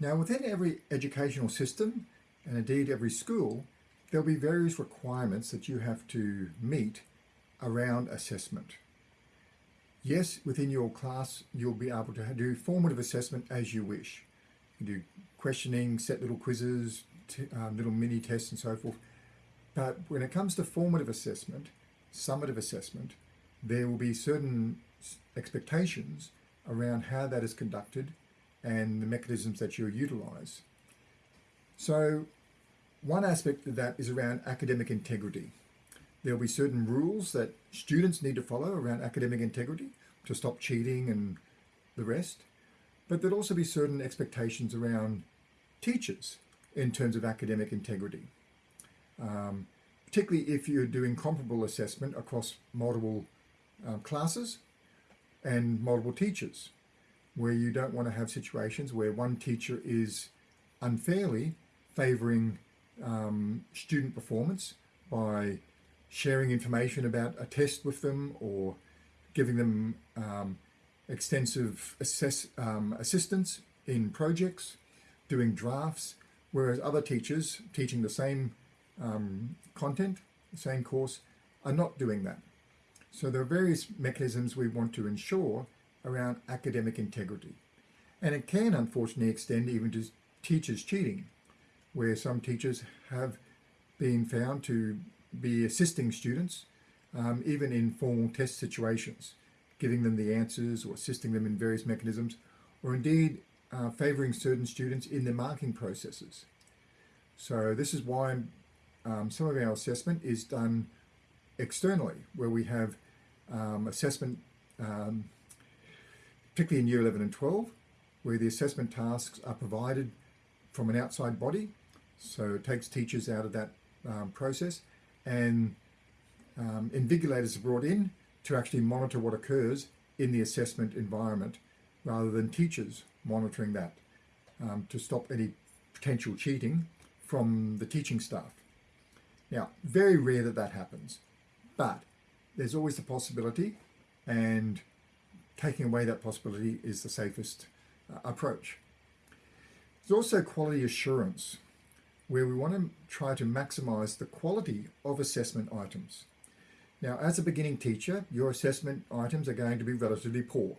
Now within every educational system and indeed every school, there'll be various requirements that you have to meet around assessment. Yes, within your class, you'll be able to do formative assessment as you wish. You do questioning, set little quizzes, um, little mini tests and so forth. But when it comes to formative assessment, summative assessment, there will be certain expectations around how that is conducted and the mechanisms that you utilize. So one aspect of that is around academic integrity. There'll be certain rules that students need to follow around academic integrity to stop cheating and the rest. But there'll also be certain expectations around teachers in terms of academic integrity. Um, particularly if you're doing comparable assessment across multiple um, classes and multiple teachers, where you don't want to have situations where one teacher is unfairly favouring um, student performance by sharing information about a test with them or giving them um, extensive assess, um, assistance in projects, doing drafts, whereas other teachers teaching the same um, content, the same course, are not doing that. So there are various mechanisms we want to ensure around academic integrity. And it can unfortunately extend even to teachers cheating where some teachers have been found to be assisting students, um, even in formal test situations, giving them the answers or assisting them in various mechanisms, or indeed uh, favouring certain students in their marking processes. So this is why um, some of our assessment is done externally, where we have um, assessment, um, particularly in year 11 and 12, where the assessment tasks are provided from an outside body so it takes teachers out of that um, process and um, invigilators are brought in to actually monitor what occurs in the assessment environment rather than teachers monitoring that um, to stop any potential cheating from the teaching staff. Now, very rare that that happens, but there's always the possibility and taking away that possibility is the safest uh, approach. There's also quality assurance where we want to try to maximize the quality of assessment items. Now, as a beginning teacher, your assessment items are going to be relatively poor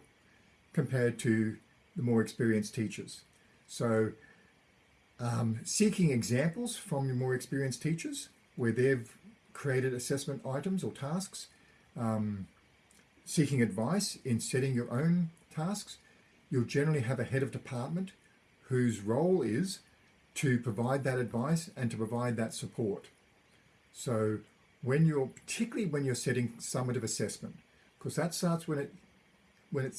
compared to the more experienced teachers. So um, seeking examples from your more experienced teachers where they've created assessment items or tasks, um, seeking advice in setting your own tasks, you'll generally have a head of department whose role is to provide that advice and to provide that support. So when you're, particularly when you're setting summative assessment, because that starts when it, when it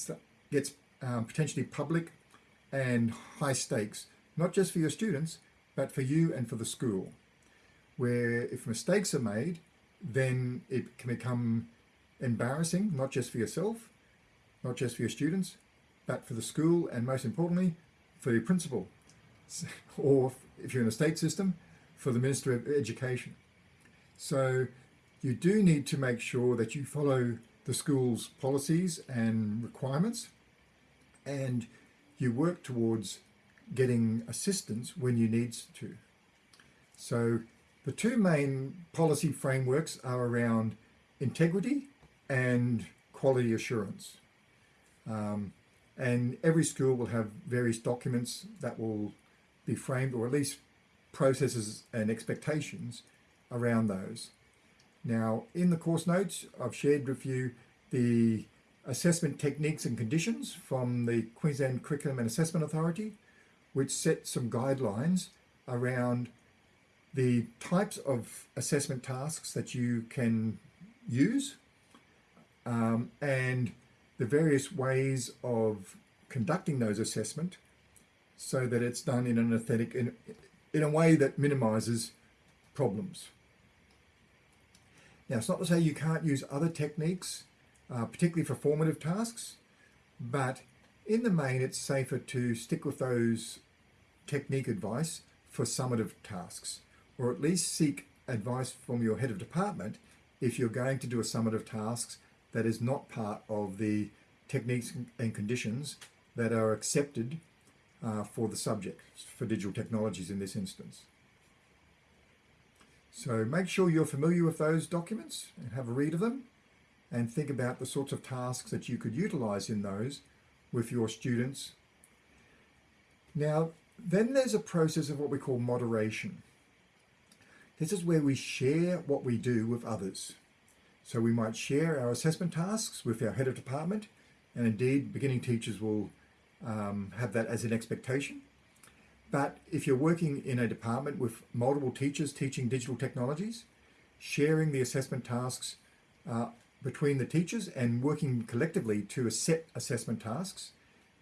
gets um, potentially public and high stakes, not just for your students, but for you and for the school, where if mistakes are made, then it can become embarrassing, not just for yourself, not just for your students, but for the school and most importantly, for your principal or if you're in a state system, for the Minister of Education. So you do need to make sure that you follow the school's policies and requirements and you work towards getting assistance when you need to. So the two main policy frameworks are around integrity and quality assurance. Um, and every school will have various documents that will be framed, or at least processes and expectations around those. Now, in the course notes, I've shared with you the assessment techniques and conditions from the Queensland Curriculum and Assessment Authority, which set some guidelines around the types of assessment tasks that you can use um, and the various ways of conducting those assessment so that it's done in an authentic, in, in a way that minimizes problems. Now, it's not to say you can't use other techniques, uh, particularly for formative tasks, but in the main, it's safer to stick with those technique advice for summative tasks, or at least seek advice from your head of department if you're going to do a summative tasks that is not part of the techniques and conditions that are accepted uh, for the subject, for digital technologies in this instance. So make sure you're familiar with those documents and have a read of them and think about the sorts of tasks that you could utilize in those with your students. Now, then there's a process of what we call moderation. This is where we share what we do with others. So we might share our assessment tasks with our head of department, and indeed beginning teachers will um, have that as an expectation. But if you're working in a department with multiple teachers teaching digital technologies, sharing the assessment tasks uh, between the teachers and working collectively to set assessment tasks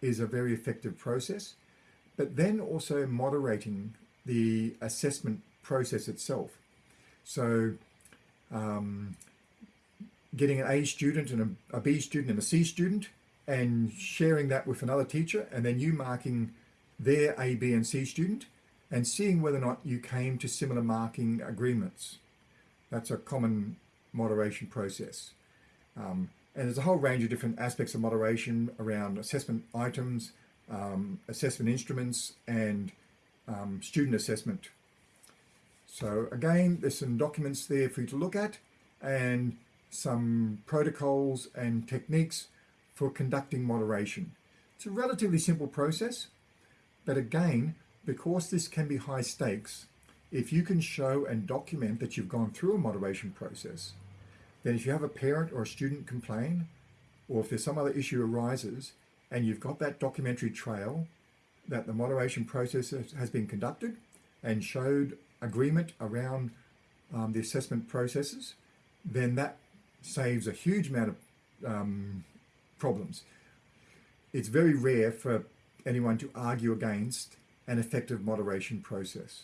is a very effective process. But then also moderating the assessment process itself. So um, getting an A student and a, a B student and a C student and sharing that with another teacher and then you marking their A, B and C student and seeing whether or not you came to similar marking agreements. That's a common moderation process. Um, and there's a whole range of different aspects of moderation around assessment items, um, assessment instruments, and um, student assessment. So again, there's some documents there for you to look at and some protocols and techniques for conducting moderation. It's a relatively simple process, but again, because this can be high stakes, if you can show and document that you've gone through a moderation process, then if you have a parent or a student complain, or if there's some other issue arises, and you've got that documentary trail that the moderation process has been conducted and showed agreement around um, the assessment processes, then that saves a huge amount of um, problems. It's very rare for anyone to argue against an effective moderation process.